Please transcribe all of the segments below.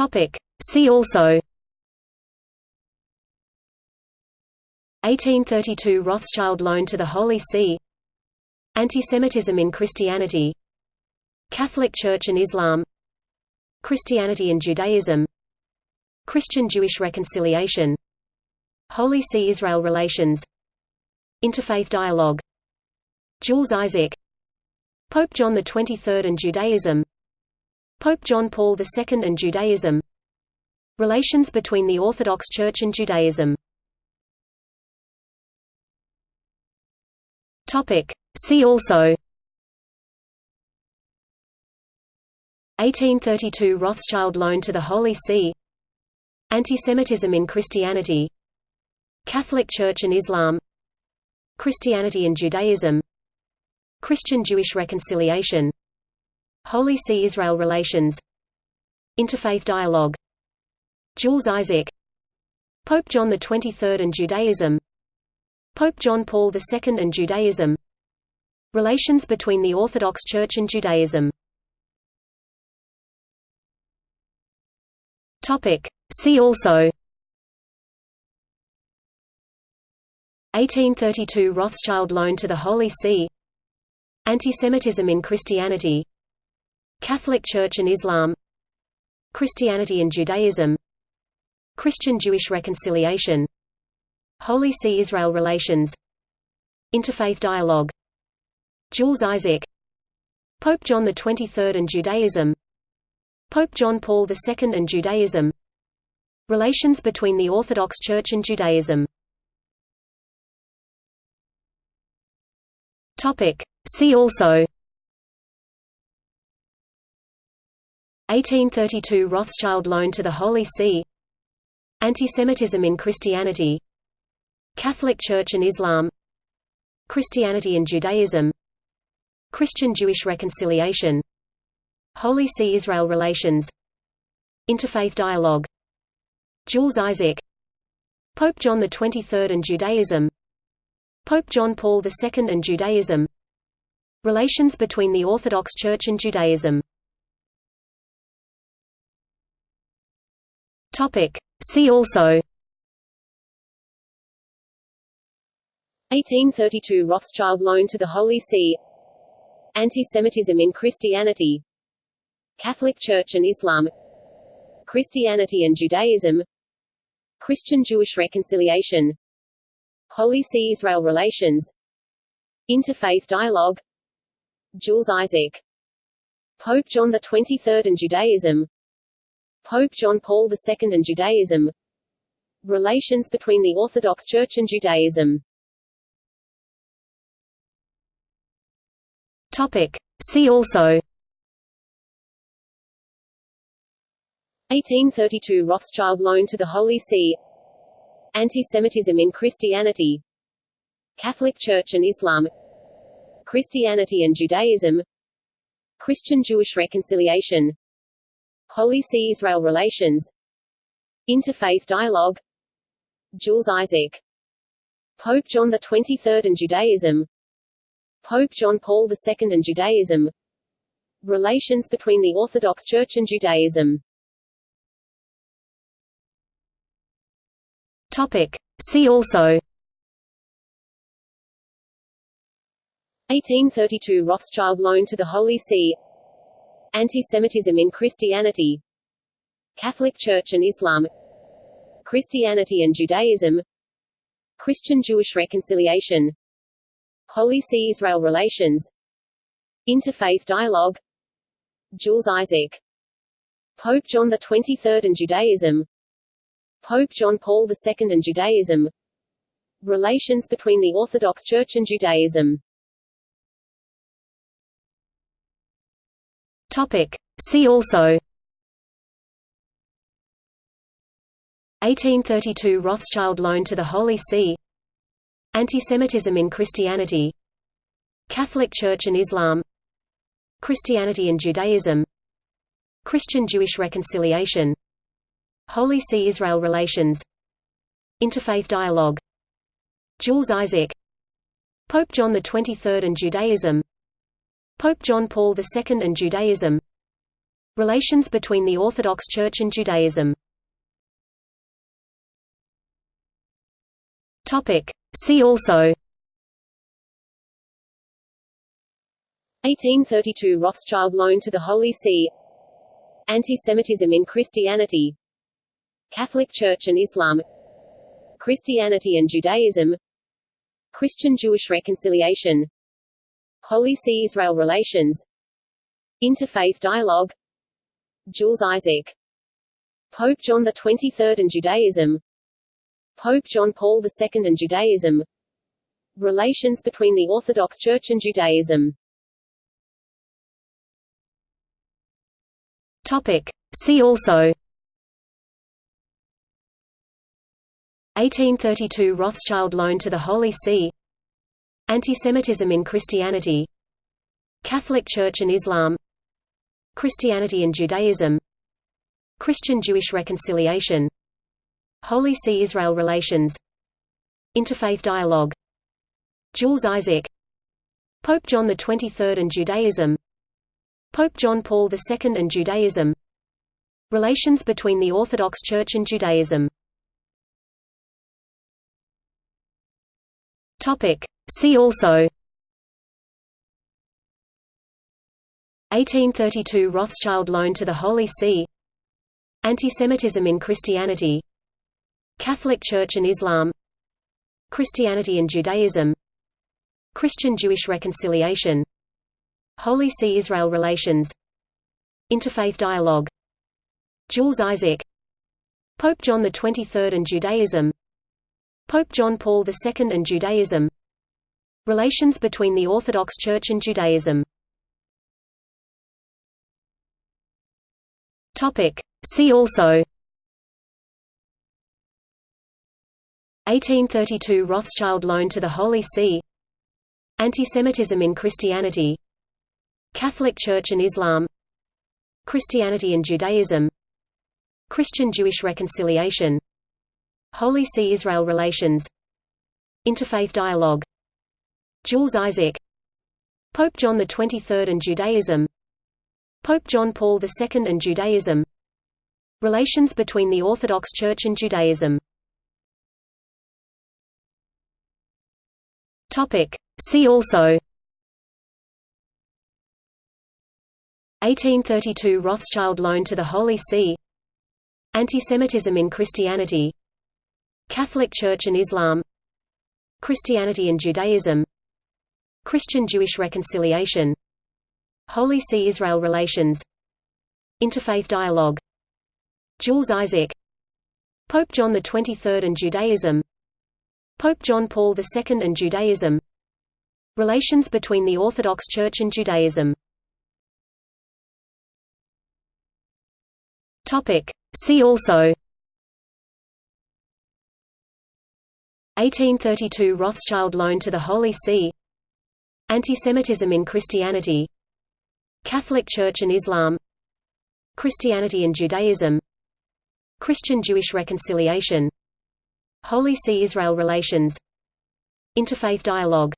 Topic. See also. 1832 Rothschild loan to the Holy See. Antisemitism in Christianity. Catholic Church and Islam. Christianity and Judaism. Christian-Jewish reconciliation. Holy See-Israel relations. Interfaith dialogue. Jules Isaac. Pope John XXIII and Judaism Pope John Paul II and Judaism. Relations between the Orthodox Church and Judaism. See also. 1832 Rothschild loan to the Holy See. Antisemitism in Christianity. Catholic Church and Islam. Christianity and Judaism. Christian-Jewish reconciliation Holy See-Israel relations. Interfaith dialogue. Jules Isaac. Pope John XXIII and Judaism. Pope John Paul II and Judaism. Relations between the Orthodox Church and Judaism. See also. 1832 Rothschild loan to the Holy See. Antisemitism in Christianity Catholic Church and Islam Christianity and Judaism Christian-Jewish reconciliation Holy See-Israel relations Interfaith dialogue Jules Isaac Pope John XXIII and Judaism Pope John Paul II and Judaism Relations between the Orthodox Church and Judaism. See also 1832 Rothschild loan to the Holy See Antisemitism in Christianity Catholic Church and Islam Christianity and Judaism Christian-Jewish reconciliation Holy See-Israel relations Interfaith dialogue Jules Isaac Pope John XXIII and Judaism Pope John Paul II and Judaism Relations between the Orthodox Church and Judaism See also. 1832 Rothschild loan to the Holy See. Antisemitism in Christianity. Catholic Church and Islam. Christianity and Judaism. Christian-Jewish reconciliation. Holy See-Israel relations. Interfaith dialogue. Jules Isaac. Pope John XXIII and Judaism Pope John Paul II and Judaism. Relations between the Orthodox Church and Judaism. Topic. See also. 1832 Rothschild loan to the Holy See. Antisemitism in Christianity. Catholic Church and Islam. Christianity and Judaism. Christian-Jewish reconciliation Holy See-Israel relations. Interfaith dialogue. Jules Isaac. Pope John XXIII and Judaism. Pope John Paul II and Judaism. Relations between the Orthodox Church and Judaism. Topic. See also. 1832 Rothschild loan to the Holy See Antisemitism in Christianity Catholic Church and Islam Christianity and Judaism Christian-Jewish reconciliation Holy See-Israel relations Interfaith dialogue Jules Isaac Pope John XXIII and Judaism Pope John Paul II and Judaism Relations between the Orthodox Church and Judaism Topic. See also. 1832 Rothschild loan to the Holy See. Antisemitism in Christianity. Catholic Church and Islam. Christianity and Judaism. Christian-Jewish reconciliation. Holy See-Israel relations. Interfaith dialogue. Jules Isaac. Pope John XXIII and Judaism Pope John Paul II and Judaism. Relations between the Orthodox Church and Judaism. See also. 1832 Rothschild loan to the Holy See. Anti-Semitism in Christianity. Catholic Church and Islam. Christianity and Judaism. Christian-Jewish reconciliation Holy See-Israel relations. Interfaith dialogue. Jules Isaac. Pope John XXIII and Judaism. Pope John Paul II and Judaism. Relations between the Orthodox Church and Judaism. Topic. See also. 1832 Rothschild loan to the Holy See Antisemitism in Christianity Catholic Church and Islam Christianity and Judaism Christian-Jewish reconciliation Holy See-Israel relations Interfaith dialogue Jules Isaac Pope John XXIII and Judaism Pope John Paul II and Judaism Relations between the Orthodox Church and Judaism See also. 1832 Rothschild loan to the Holy See. Antisemitism in Christianity. Catholic Church and Islam. Christianity and Judaism. Christian-Jewish reconciliation. Holy See-Israel relations. Interfaith dialogue. Jules Isaac. Pope John XXIII and Judaism. Pope John Paul II and Judaism Relations between the Orthodox Church and Judaism. See also. 1832 Rothschild loan to the Holy See. Antisemitism in Christianity. Catholic Church and Islam. Christianity and Judaism. Christian-Jewish reconciliation. Holy See-Israel relations. Interfaith dialogue Jules Isaac Pope John XXIII and Judaism Pope John Paul II and Judaism Relations between the Orthodox Church and Judaism. See also. 1832 Rothschild loan to the Holy See. Antisemitism in Christianity. Catholic Church and Islam. Christianity and Judaism Christian-Jewish reconciliation Holy See-Israel relations Interfaith dialogue Jules Isaac Pope John XXIII and Judaism Pope John Paul II and Judaism Relations between the Orthodox Church and Judaism. See also. 1832 Rothschild loan to the Holy See Antisemitism in Christianity Catholic Church and Islam Christianity and Judaism Christian-Jewish reconciliation Holy See-Israel relations Interfaith dialogue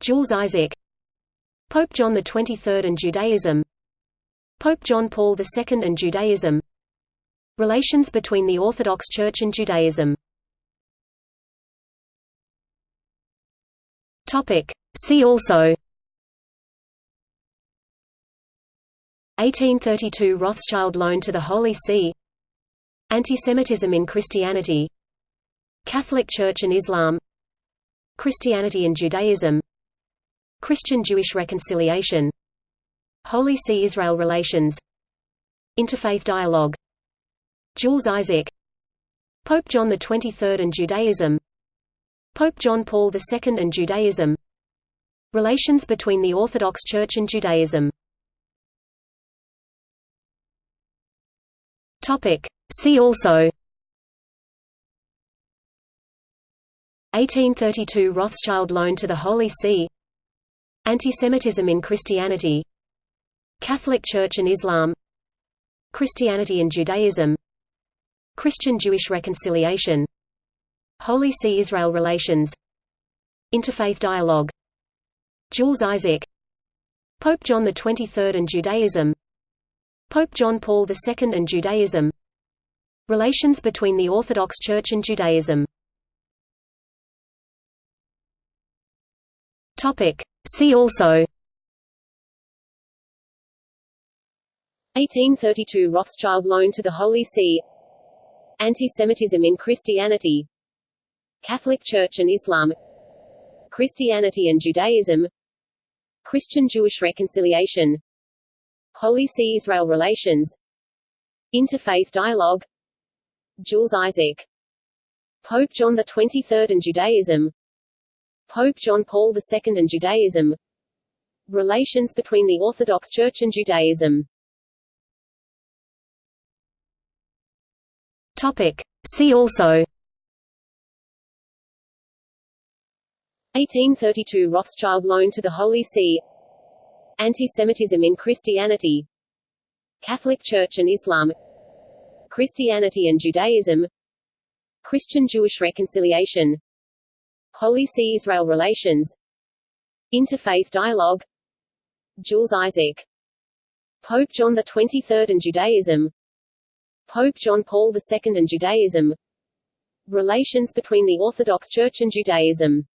Jules Isaac Pope John XXIII and Judaism Pope John Paul II and Judaism Relations between the Orthodox Church and Judaism See also. 1832 Rothschild loan to the Holy See. Antisemitism in Christianity. Catholic Church and Islam. Christianity and Judaism. Christian-Jewish reconciliation. Holy See-Israel relations. Interfaith dialogue. Jules Isaac. Pope John XXIII and Judaism. Pope John Paul II and Judaism Relations between the Orthodox Church and Judaism. See also. 1832 Rothschild loan to the Holy See. Antisemitism in Christianity. Catholic Church and Islam. Christianity and Judaism. Christian-Jewish reconciliation. Holy See-Israel relations. Interfaith dialogue Jules Isaac Pope John XXIII and Judaism Pope John Paul II and Judaism Relations between the Orthodox Church and Judaism. See also. 1832 Rothschild loan to the Holy See. Anti-Semitism in Christianity. Catholic Church and Islam. Christianity and Judaism Christian-Jewish reconciliation. Holy See-Israel relations. Interfaith dialogue. Jules Isaac. Pope John XXIII and Judaism. Pope John Paul II and Judaism. Relations between the Orthodox Church and Judaism. Topic. See also 1832 Rothschild loan to the Holy See Anti-Semitism in Christianity Catholic Church and Islam Christianity and Judaism Christian-Jewish reconciliation Holy See-Israel relations Interfaith dialogue Jules Isaac Pope John XXIII and Judaism Pope John Paul II and Judaism Relations between the Orthodox Church and Judaism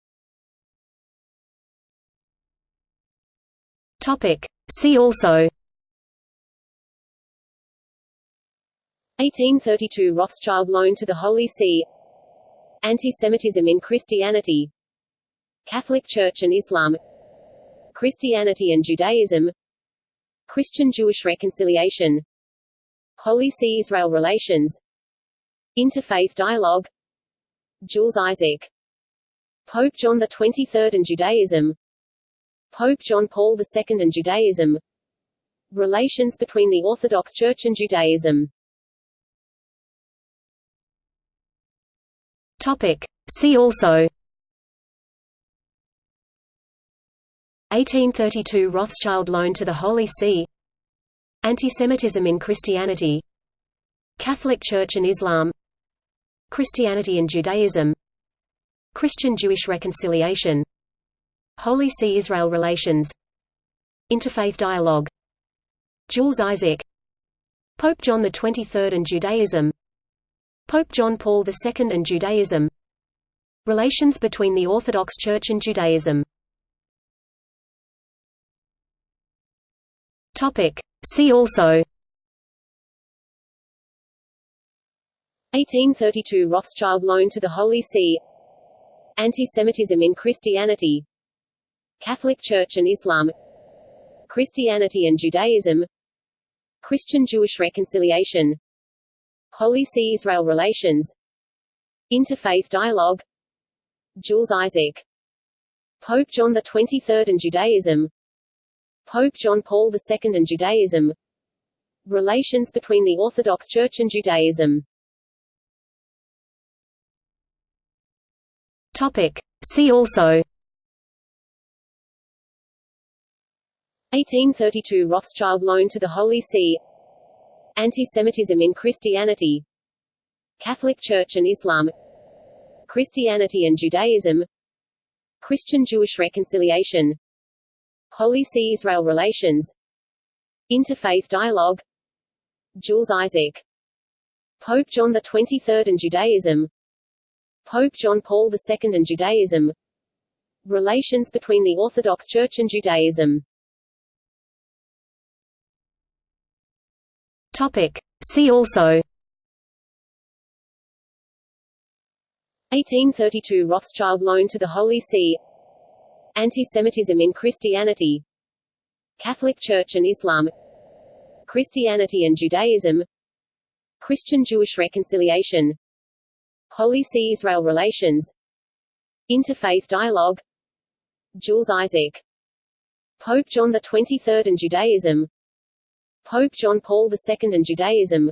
Topic. See also. 1832 Rothschild loan to the Holy See. Anti-Semitism in Christianity. Catholic Church and Islam. Christianity and Judaism. Christian-Jewish reconciliation. Holy See-Israel relations. Interfaith dialogue. Jules Isaac. Pope John XXIII and Judaism Pope John Paul II and Judaism. Relations between the Orthodox Church and Judaism. Topic. See also. 1832 Rothschild loan to the Holy See. Antisemitism in Christianity. Catholic Church and Islam. Christianity and Judaism. Christian-Jewish reconciliation Holy See-Israel relations. Interfaith dialogue. Jules Isaac. Pope John XXIII and Judaism. Pope John Paul II and Judaism. Relations between the Orthodox Church and Judaism. Topic. See also. 1832 Rothschild loan to the Holy See. Anti-Semitism in Christianity Catholic Church and Islam Christianity and Judaism Christian-Jewish reconciliation Holy See-Israel relations Interfaith dialogue Jules Isaac Pope John XXIII and Judaism Pope John Paul II and Judaism Relations between the Orthodox Church and Judaism Topic. See also 1832 Rothschild loan to the Holy See Anti-Semitism in Christianity Catholic Church and Islam Christianity and Judaism Christian-Jewish reconciliation Holy See-Israel relations Interfaith dialogue Jules Isaac Pope John XXIII and Judaism Pope John Paul II and Judaism Relations between the Orthodox Church and Judaism Topic. See also. 1832 Rothschild loan to the Holy See. Anti-Semitism in Christianity. Catholic Church and Islam. Christianity and Judaism. Christian-Jewish reconciliation. Holy See-Israel relations. Interfaith dialogue. Jules Isaac. Pope John XXIII and Judaism Pope John Paul II and Judaism.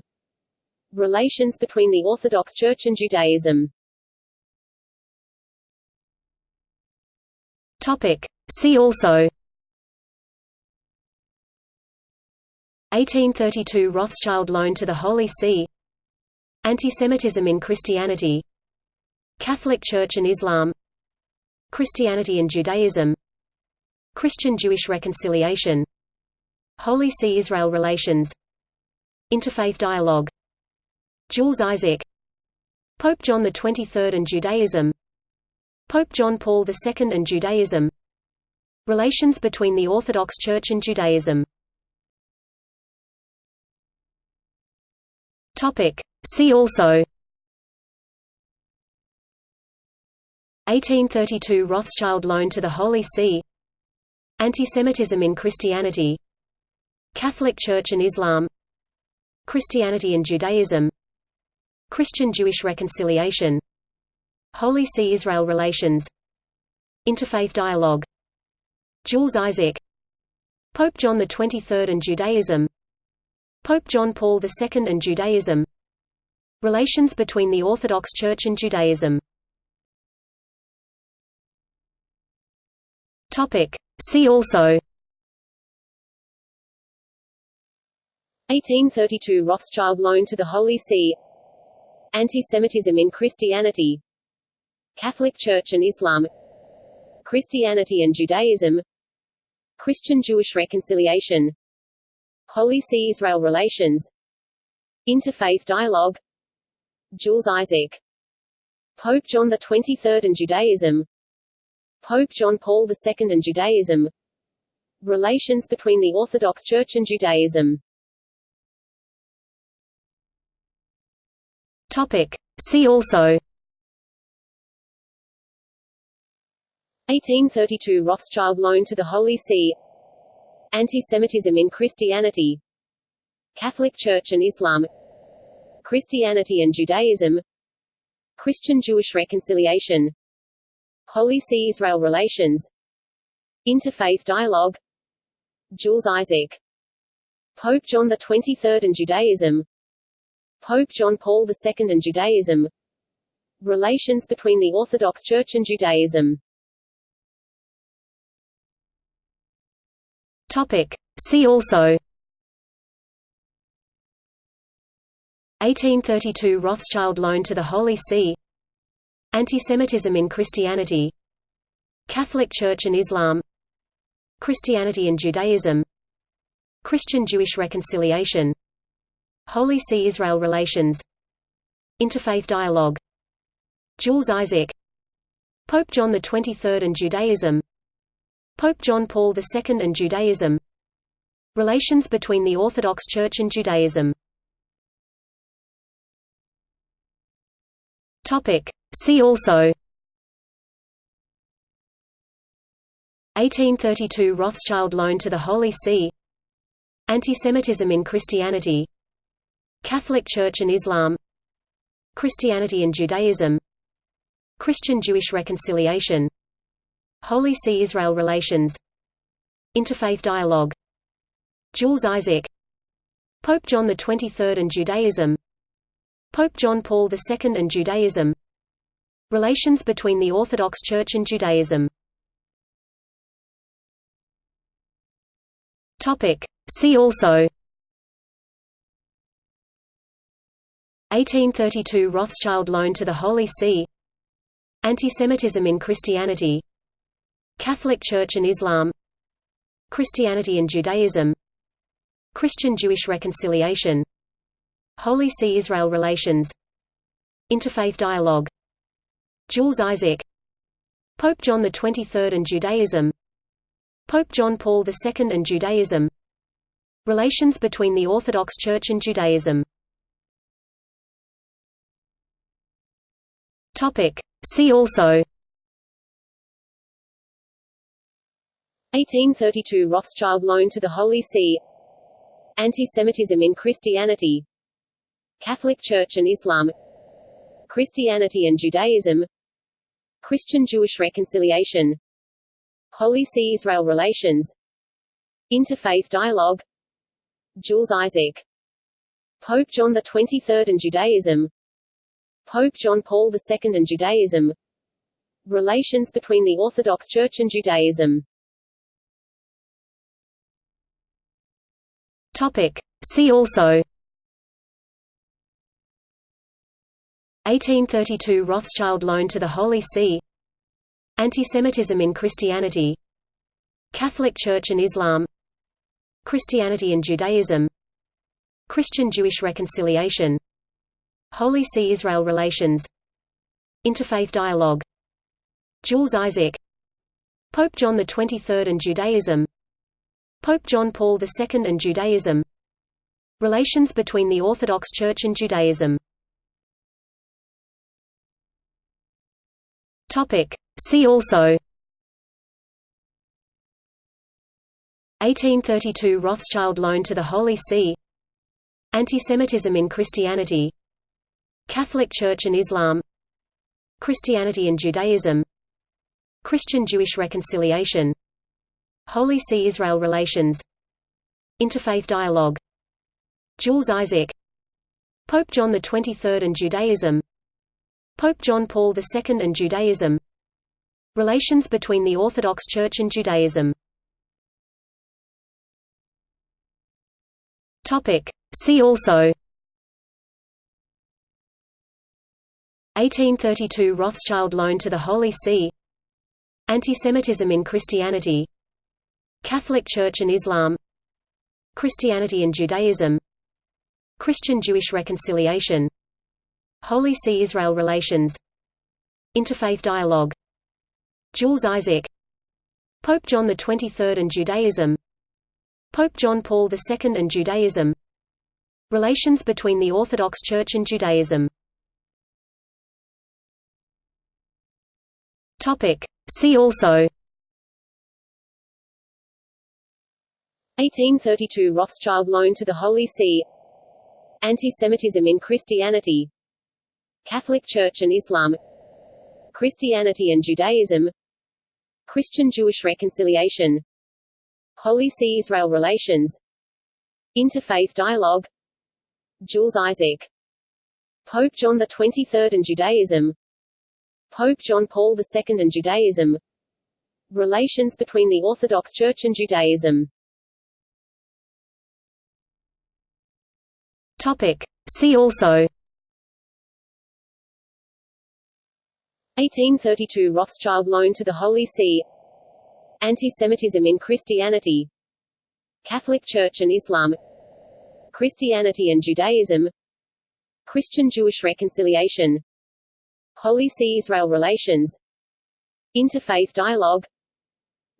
Relations between the Orthodox Church and Judaism. Topic. See also. 1832 Rothschild loan to the Holy See. Antisemitism in Christianity. Catholic Church and Islam. Christianity and Judaism. Christian-Jewish reconciliation Holy See-Israel relations. Interfaith dialogue. Jules Isaac. Pope John XXIII and Judaism. Pope John Paul II and Judaism. Relations between the Orthodox Church and Judaism. See also. 1832 Rothschild loan to the Holy See. Antisemitism in Christianity Catholic Church and Islam Christianity and Judaism Christian-Jewish reconciliation Holy See-Israel relations Interfaith dialogue Jules Isaac Pope John XXIII and Judaism Pope John Paul II and Judaism Relations between the Orthodox Church and Judaism. See also 1832 Rothschild loan to the Holy See Anti-Semitism in Christianity Catholic Church and Islam Christianity and Judaism Christian-Jewish reconciliation Holy See-Israel relations Interfaith dialogue Jules Isaac Pope John XXIII and Judaism Pope John Paul II and Judaism Relations between the Orthodox Church and Judaism Topic. See also. 1832 Rothschild loan to the Holy See. Anti-Semitism in Christianity. Catholic Church and Islam. Christianity and Judaism. Christian-Jewish reconciliation. Holy See-Israel relations. Interfaith dialogue. Jules Isaac. Pope John XXIII and Judaism Pope John Paul II and Judaism. Relations between the Orthodox Church and Judaism. Topic. See also. 1832 Rothschild loan to the Holy See. Antisemitism in Christianity. Catholic Church and Islam. Christianity and Judaism. Christian-Jewish reconciliation Holy See-Israel relations. Interfaith dialogue. Jules Isaac. Pope John XXIII and Judaism. Pope John Paul II and Judaism. Relations between the Orthodox Church and Judaism. See also. 1832 Rothschild loan to the Holy See. Antisemitism in Christianity Catholic Church and Islam Christianity and Judaism Christian-Jewish reconciliation Holy See-Israel relations Interfaith dialogue Jules Isaac Pope John XXIII and Judaism Pope John Paul II and Judaism Relations between the Orthodox Church and Judaism. See also 1832 Rothschild loan to the Holy See Antisemitism in Christianity Catholic Church and Islam Christianity and Judaism Christian-Jewish reconciliation Holy See-Israel relations Interfaith dialogue Jules Isaac Pope John XXIII and Judaism Pope John Paul II and Judaism Relations between the Orthodox Church and Judaism Topic. See also. 1832 Rothschild loan to the Holy See. Anti-Semitism in Christianity. Catholic Church and Islam. Christianity and Judaism. Christian-Jewish reconciliation. Holy See-Israel relations. Interfaith dialogue. Jules Isaac. Pope John XXIII and Judaism Pope John Paul II and Judaism. Relations between the Orthodox Church and Judaism. Topic. See also. 1832 Rothschild loan to the Holy See. Antisemitism in Christianity. Catholic Church and Islam. Christianity and Judaism. Christian-Jewish reconciliation Holy See-Israel relations. Interfaith dialogue. Jules Isaac. Pope John XXIII and Judaism. Pope John Paul II and Judaism. Relations between the Orthodox Church and Judaism. See also. 1832 Rothschild loan to the Holy See. Antisemitism in Christianity Catholic Church and Islam Christianity and Judaism Christian-Jewish reconciliation Holy See-Israel relations Interfaith dialogue Jules Isaac Pope John XXIII and Judaism Pope John Paul II and Judaism Relations between the Orthodox Church and Judaism. See also 1832 Rothschild loan to the Holy See Antisemitism in Christianity Catholic Church and Islam Christianity and Judaism Christian-Jewish reconciliation Holy See-Israel relations Interfaith dialogue Jules Isaac Pope John XXIII and Judaism Pope John Paul II and Judaism Relations between the Orthodox Church and Judaism See also. 1832 Rothschild loan to the Holy See. Anti-Semitism in Christianity. Catholic Church and Islam. Christianity and Judaism. Christian-Jewish reconciliation. Holy See-Israel relations. Interfaith dialogue. Jules Isaac. Pope John XXIII and Judaism Pope John Paul II and Judaism. Relations between the Orthodox Church and Judaism. Topic. See also. 1832 Rothschild loan to the Holy See. Anti-Semitism in Christianity. Catholic Church and Islam. Christianity and Judaism. Christian-Jewish reconciliation Holy See-Israel relations. Interfaith dialogue.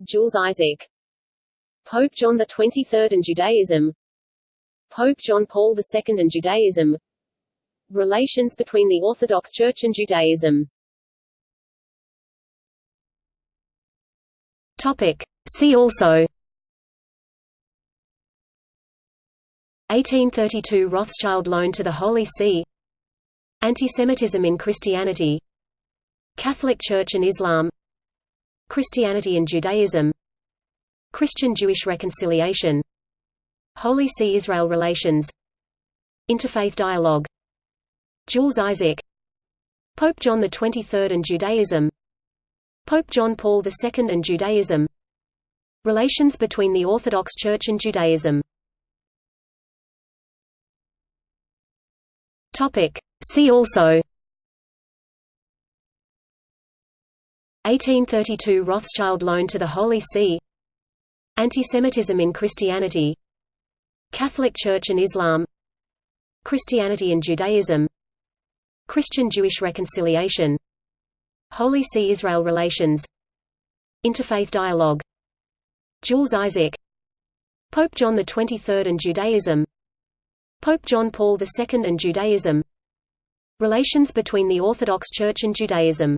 Jules Isaac. Pope John XXIII and Judaism. Pope John Paul II and Judaism. Relations between the Orthodox Church and Judaism. Topic. See also. 1832 Rothschild loan to the Holy See Antisemitism in Christianity Catholic Church and Islam Christianity and Judaism Christian-Jewish reconciliation Holy See-Israel relations Interfaith dialogue Jules Isaac Pope John XXIII and Judaism Pope John Paul II and Judaism Relations between the Orthodox Church and Judaism. 1832 See also. 1832 Rothschild loan to the Holy See. Antisemitism in Christianity. Catholic Church and Islam. Christianity and Judaism. Christian-Jewish reconciliation. Holy See-Israel relations. Interfaith dialogue. Jules Isaac. Pope John XXIII and Judaism. Pope John Paul II and Judaism Relations between the Orthodox Church and Judaism